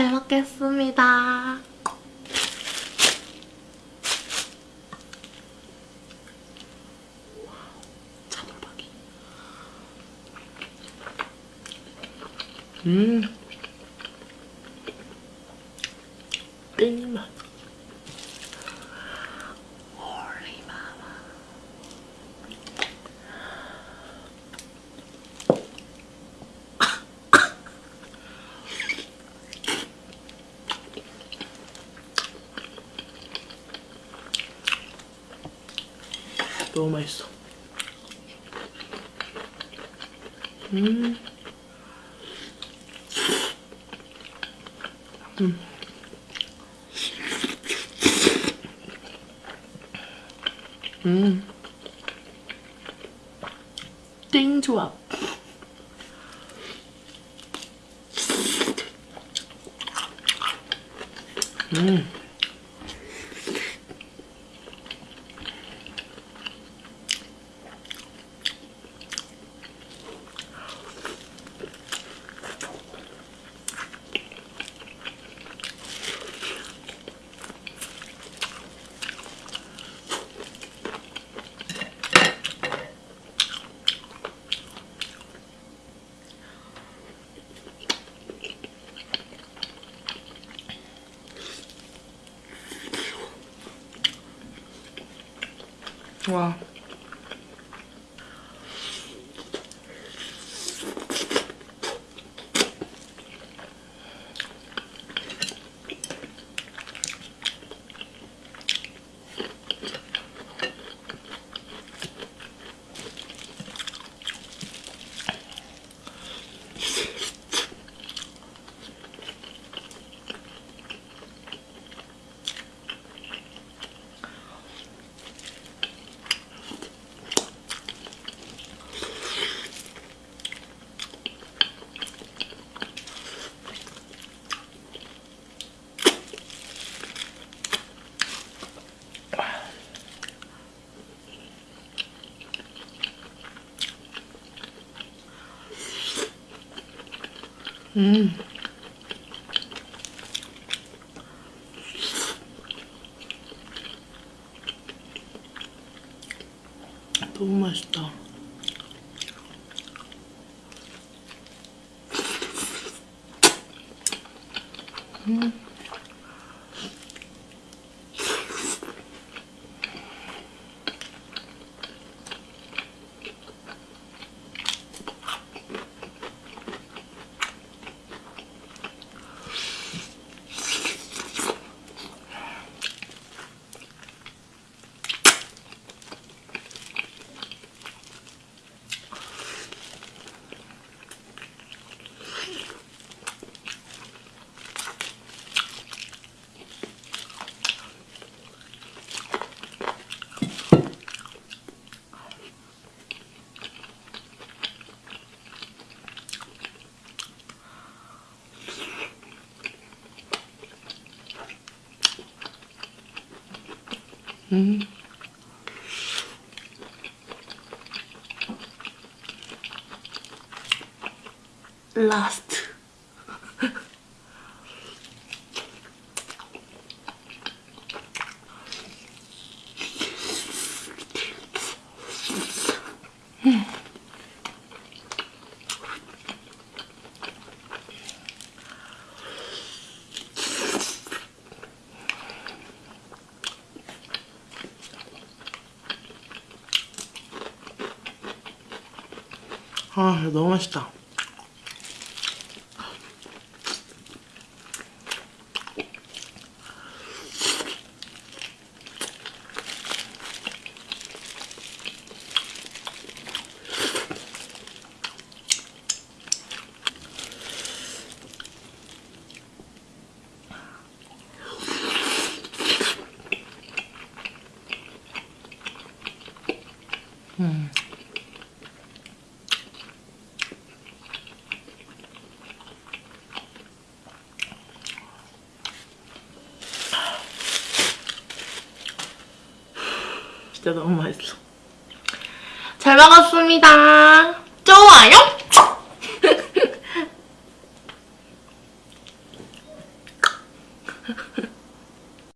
먹겠습니다. 차돌박이. 음. 너무 맛있어. 음. 음. 음. 띵 조합. 음. 와. 음. 너무 맛있다. 음. 음. 라 아, 너무 맛있다. 음. 진짜 너무 맛있어. 잘 먹었습니다. 좋아요?